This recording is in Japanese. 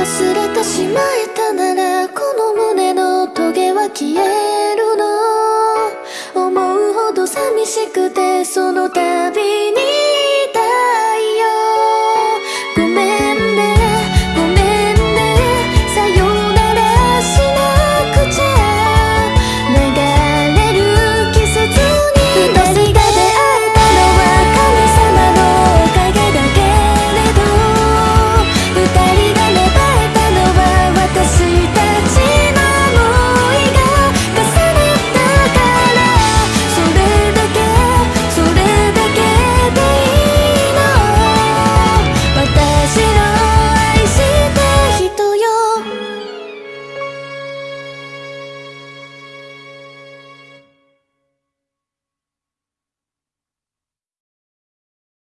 忘れてしまえたならこの胸のトゲは消えるの。思うほど寂しくてその度